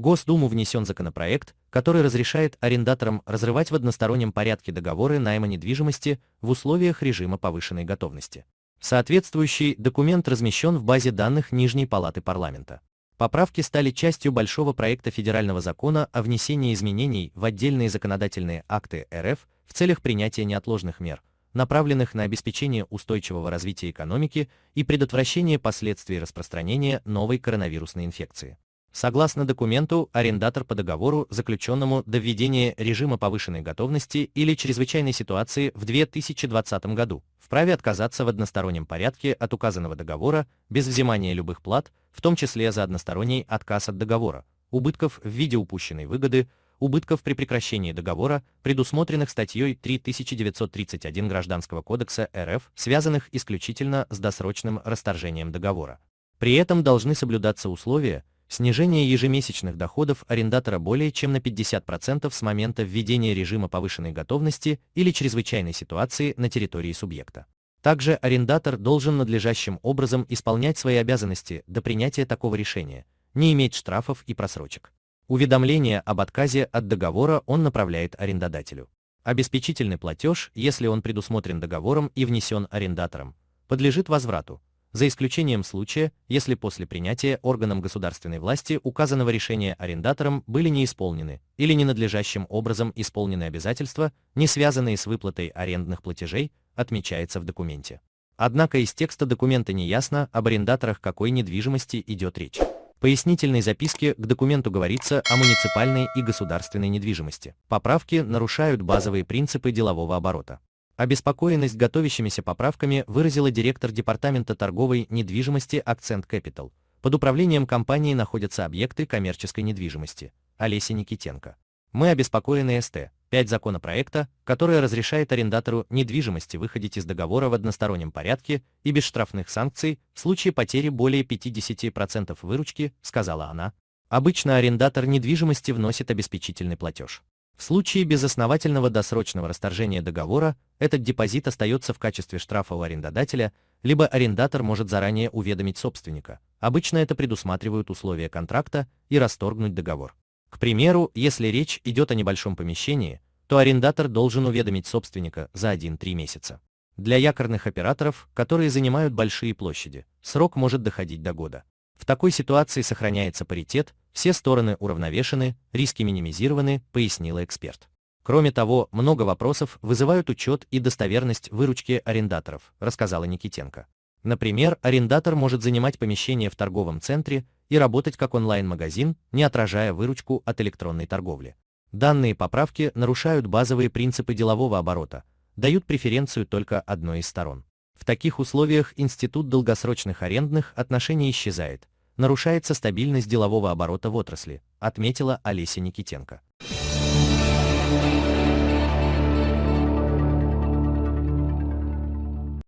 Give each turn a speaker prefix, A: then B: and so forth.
A: Госдуму внесен законопроект, который разрешает арендаторам разрывать в одностороннем порядке договоры найма недвижимости в условиях режима повышенной готовности. Соответствующий документ размещен в базе данных Нижней Палаты Парламента. Поправки стали частью большого проекта федерального закона о внесении изменений в отдельные законодательные акты РФ в целях принятия неотложных мер, направленных на обеспечение устойчивого развития экономики и предотвращение последствий распространения новой коронавирусной инфекции. Согласно документу, арендатор по договору, заключенному до введения режима повышенной готовности или чрезвычайной ситуации в 2020 году, вправе отказаться в одностороннем порядке от указанного договора без взимания любых плат, в том числе за односторонний отказ от договора, убытков в виде упущенной выгоды, убытков при прекращении договора, предусмотренных статьей 3931 Гражданского кодекса РФ, связанных исключительно с досрочным расторжением договора. При этом должны соблюдаться условия, снижение ежемесячных доходов арендатора более чем на 50% с момента введения режима повышенной готовности или чрезвычайной ситуации на территории субъекта. Также арендатор должен надлежащим образом исполнять свои обязанности до принятия такого решения, не иметь штрафов и просрочек. Уведомление об отказе от договора он направляет арендодателю. Обеспечительный платеж, если он предусмотрен договором и внесен арендатором, подлежит возврату, за исключением случая, если после принятия органом государственной власти указанного решения арендатором были не исполнены или ненадлежащим образом исполнены обязательства, не связанные с выплатой арендных платежей, отмечается в документе. Однако из текста документа не ясно, об арендаторах какой недвижимости идет речь пояснительной записке к документу говорится о муниципальной и государственной недвижимости. Поправки нарушают базовые принципы делового оборота. Обеспокоенность готовящимися поправками выразила директор Департамента торговой недвижимости Accent Capital. Под управлением компании находятся объекты коммерческой недвижимости. Олеся Никитенко. Мы обеспокоены СТ. 5 законопроекта, которое разрешает арендатору недвижимости выходить из договора в одностороннем порядке и без штрафных санкций в случае потери более 50% выручки, сказала она. Обычно арендатор недвижимости вносит обеспечительный платеж. В случае безосновательного досрочного расторжения договора этот депозит остается в качестве штрафа у арендодателя, либо арендатор может заранее уведомить собственника. Обычно это предусматривают условия контракта и расторгнуть договор. К примеру, если речь идет о небольшом помещении, то арендатор должен уведомить собственника за 1-3 месяца. Для якорных операторов, которые занимают большие площади, срок может доходить до года. В такой ситуации сохраняется паритет, все стороны уравновешены, риски минимизированы, пояснила эксперт. Кроме того, много вопросов вызывают учет и достоверность выручки арендаторов, рассказала Никитенко. Например, арендатор может занимать помещение в торговом центре и работать как онлайн-магазин, не отражая выручку от электронной торговли. Данные поправки нарушают базовые принципы делового оборота, дают преференцию только одной из сторон. В таких условиях институт долгосрочных арендных отношений исчезает, нарушается стабильность делового оборота в отрасли, отметила Олеся Никитенко.